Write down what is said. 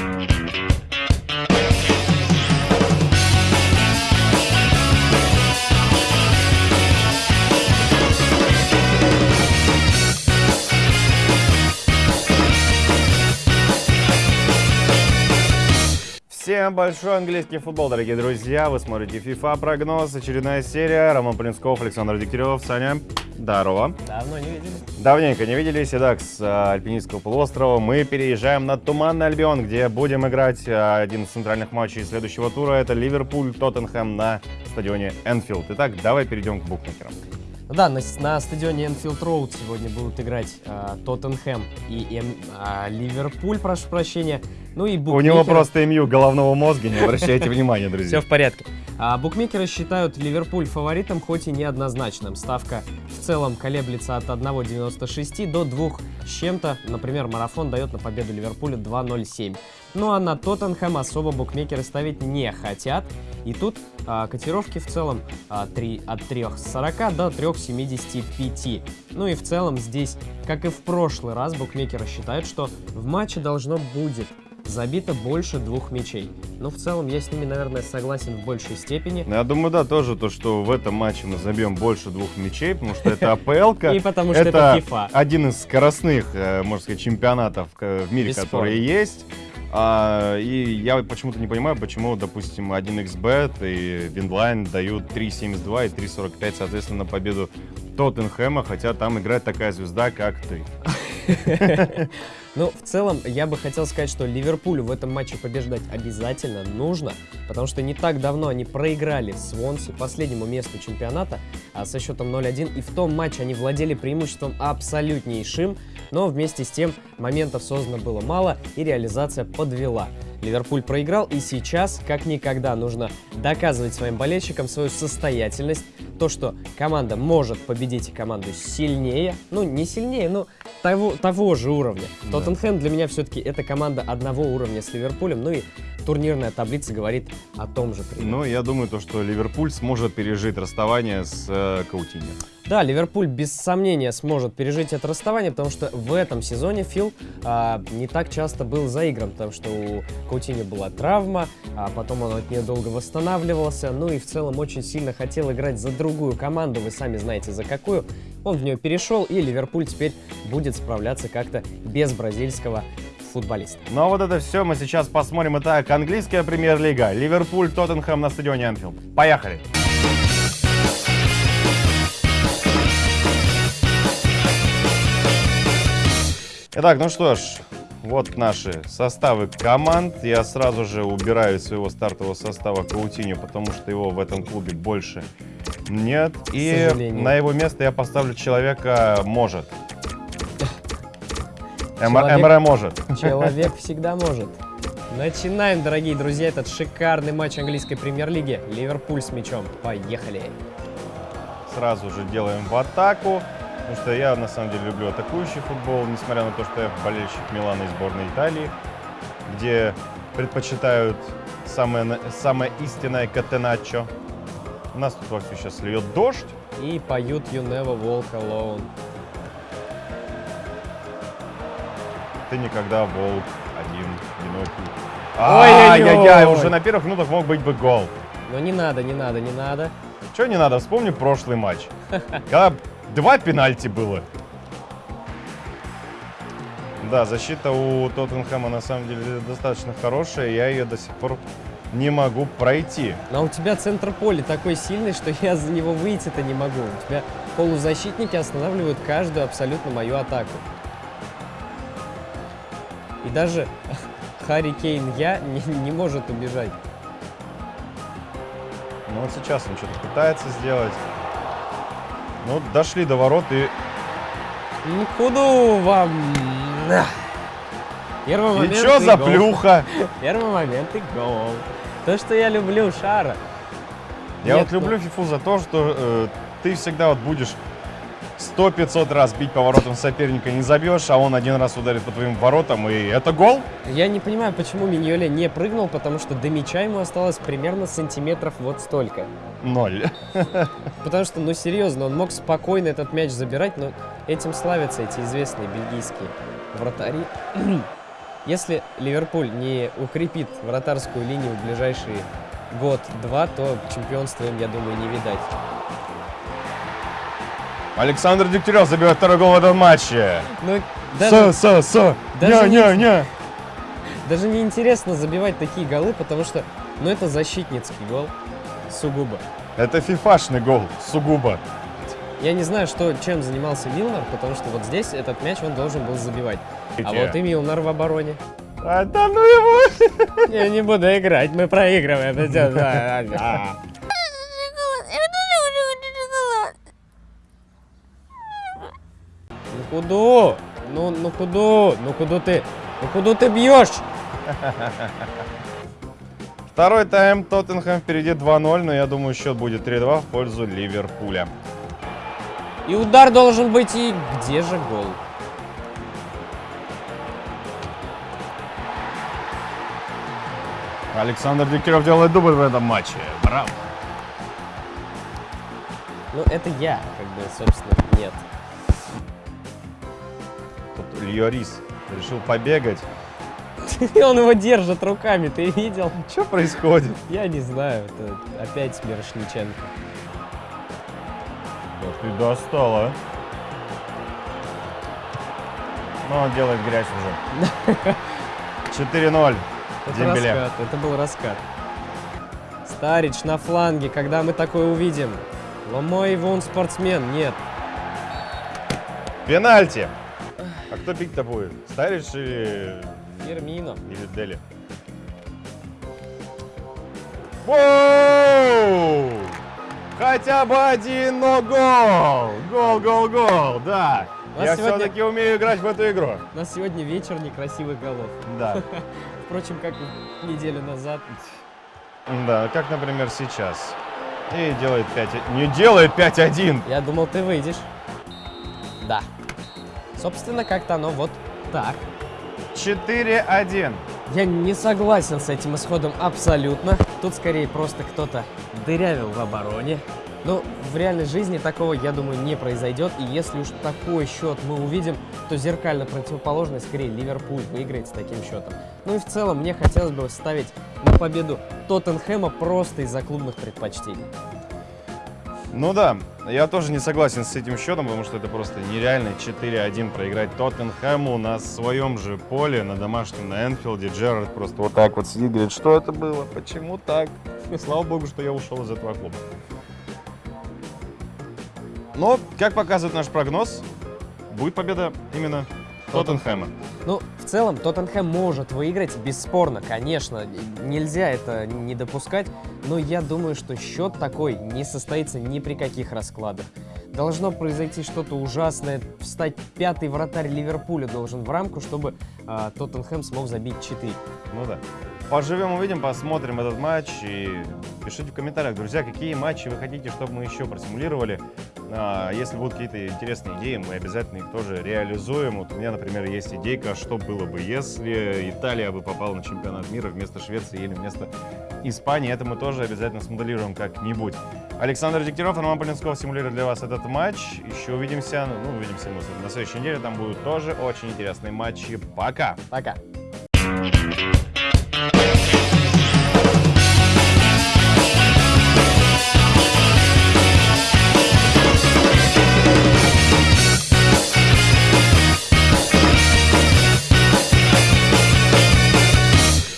Bye. Всем большой английский футбол, дорогие друзья. Вы смотрите FIFA прогноз, очередная серия. Роман Плинсков, Александр Дегтярев. Саня, здорово. Давно не виделись. Давненько не виделись. Итак, с а, Альпинистского полуострова мы переезжаем на Туманный Альбион, где будем играть а, один из центральных матчей следующего тура. Это Ливерпуль-Тоттенхэм на стадионе Энфилд. Итак, давай перейдем к букмекерам. Да, на, на стадионе Энфилд Роуд сегодня будут играть э, Тоттенхэм и эм, э, Ливерпуль, прошу прощения. Ну и У него просто МЮ головного мозга, не обращайте внимания, Все друзья. в порядке. А, букмекеры считают Ливерпуль фаворитом, хоть и неоднозначным. Ставка в целом колеблется от 1,96 до 2 с чем-то. Например, марафон дает на победу Ливерпуля 2,07. Ну а на Тоттенхэм особо букмекеры ставить не хотят. И тут а, котировки в целом а, 3, от 3,40 до 3,75. Ну и в целом здесь, как и в прошлый раз, букмекеры считают, что в матче должно будет забито больше двух мячей. Но в целом я с ними, наверное, согласен в большей степени. Я думаю, да, тоже то, что в этом матче мы забьем больше двух мячей, потому что это АПЛ. И потому что это FIFA. один из скоростных, э, можно сказать, чемпионатов э, в мире, которые есть. А, и я почему-то не понимаю, почему, допустим, 1xbet и Winline дают 3.72 и 3.45, соответственно, на победу Тоттенхэма, хотя там играет такая звезда, как ты. Ну, в целом, я бы хотел сказать, что Ливерпулю в этом матче побеждать обязательно нужно, потому что не так давно они проиграли Свонси, последнему месту чемпионата, а со счетом 0-1, и в том матче они владели преимуществом абсолютнейшим, но вместе с тем моментов создано было мало, и реализация подвела. Ливерпуль проиграл, и сейчас, как никогда, нужно доказывать своим болельщикам свою состоятельность, то, что команда может победить команду сильнее, ну, не сильнее, но того, того же уровня. Да. Тоттенхэм для меня все-таки это команда одного уровня с Ливерпулем, ну и турнирная таблица говорит о том же. примерно. Ну, я думаю, то, что Ливерпуль сможет пережить расставание с э, Каутиньо. Да, Ливерпуль без сомнения сможет пережить это расставание, потому что в этом сезоне Фил а, не так часто был заигран, потому что у Каутини была травма, а потом он от нее долго восстанавливался, ну и в целом очень сильно хотел играть за другую команду, вы сами знаете за какую. Он в нее перешел, и Ливерпуль теперь будет справляться как-то без бразильского футболиста. Ну, а вот это все мы сейчас посмотрим. Итак, английская премьер-лига. Ливерпуль, Тоттенхэм на стадионе Энфилд. Поехали! Итак, ну что ж, вот наши составы команд. Я сразу же убираю из своего стартового состава Каутиню, потому что его в этом клубе больше нет. И на его место я поставлю человека может. Эм- Человек- Эмре может. Человек всегда может. Начинаем, дорогие друзья, этот шикарный матч английской премьер-лиги. Ливерпуль с мячом. Поехали. Сразу же делаем в атаку. Потому что я на самом деле люблю атакующий футбол, несмотря на то, что я болельщик Милана и сборной Италии, где предпочитают самое, самое истинное катеначо. У нас тут вовсю сейчас льет дождь. И поют You Never Walk Alone. Ты никогда волк один, одинокий. Ой-ой-ой! Ай-яй-яй, уже на первых минутах мог быть бы гол. Но не надо, не надо, не надо. Чего не надо, вспомни прошлый матч. Когда два пенальти было. Да, защита у Тоттенхэма на самом деле достаточно хорошая, я ее до сих пор не могу пройти. Но у тебя центр поля такой сильный, что я за него выйти-то не могу. У тебя полузащитники останавливают каждую абсолютно мою атаку. И даже Харри Кейн я не, не может убежать. Ну вот сейчас он что-то пытается сделать. Ну, дошли до ворот и... Ну, Куду вам? Первый И момент что и за гол. плюха? Первый момент и гол. То, что я люблю Шара. Я Нет, вот люблю фифу за то, что э, ты всегда вот будешь 100-500 раз бить по воротам соперника, не забьешь, а он один раз ударит по твоим воротам, и это гол? Я не понимаю, почему Миньоля не прыгнул, потому что до мяча ему осталось примерно сантиметров вот столько. Ноль. Потому что, ну серьезно, он мог спокойно этот мяч забирать, но этим славятся эти известные бельгийские вратари. Если Ливерпуль не укрепит вратарскую линию в ближайший год-два, то чемпионства им, я думаю, не видать. Александр Дегтярев забивает второй гол в этом матче. Ну, даже, Со, со, со. даже Ня, ня, ня. даже не интересно забивать такие голы, потому что, ну, это защитницкий гол сугубо. Это фифашный гол, сугубо. Я не знаю, что, чем занимался Милнер, потому что вот здесь этот мяч он должен был забивать. А вот и Милнер в обороне. А, да ну его. Я не буду играть, мы проигрываем. Куда? Ну, ну куда? Ну куда ты? Ну куда ты бьешь? Второй тайм, Тоттенхэм впереди 2-0, но я думаю, счет будет 3-2 в пользу Ливерпуля. И удар должен быть, и где же гол? Александр Дегтярев делает дубль в этом матче. Браво. Ну, это я, как бы, собственно, нет. Льорис решил побегать. И он его держит руками, ты видел? Что происходит? Я не знаю, это опять Мирошниченко. Да ты достала. Но он делает грязь уже. 4-0. Это Дембеле. раскат, это был раскат. Старич на фланге, когда мы такое увидим? Ломой вон спортсмен, нет. Пенальти. А кто бить-то будет? Старич или, Фермино. или Дели? Воу! Хотя бы один, но гол! Гол, гол, гол, да. Я сегодня- все-таки умею играть в эту игру. У нас сегодня вечер некрасивых голов. Да. Впрочем, как неделю назад. Да, как, например, сейчас. И делает 5... Не делает 5-1. Я думал, ты выйдешь. Да. Собственно, как-то оно вот так. 4-1. Я не согласен с этим исходом абсолютно. Тут скорее просто кто-то дырявил в обороне. Но в реальной жизни такого, я думаю, не произойдет. И если уж такой счет мы увидим, то зеркально противоположный, скорее, Ливерпуль выиграет с таким счетом. Ну и в целом мне хотелось бы ставить на победу Тоттенхэма просто из-за клубных предпочтений. Ну да, я тоже не согласен с этим счетом, потому что это просто нереально 4-1 проиграть Тоттенхэму на своем же поле, на домашнем, на Энфилде. Джерард просто вот так вот сидит, говорит, что это было, почему так? И слава богу, что я ушел из этого клуба. Но, как показывает наш прогноз, будет победа именно Тоттенхэма. Ну, в целом, Тоттенхэм может выиграть, бесспорно, конечно. Нельзя это не допускать. Но я думаю, что счет такой не состоится ни при каких раскладах. Должно произойти что-то ужасное. Встать пятый вратарь Ливерпуля должен в рамку, чтобы а, Тоттенхэм смог забить 4. Ну да. Поживем, увидим, посмотрим этот матч и пишите в комментариях, друзья, какие матчи вы хотите, чтобы мы еще просимулировали. А, Если будут какие-то интересные идеи, мы обязательно их тоже реализуем. Вот у меня, например, есть идейка, что было бы, если Италия бы попала на чемпионат мира вместо Швеции или вместо Испании. Это мы тоже обязательно смоделируем как-нибудь. Александр Дегтярев, Роман Полинсков симулирует для вас этот матч. Еще увидимся, ну, увидимся мы на следующей неделе. Там будут тоже очень интересные матчи. Пока! Пока.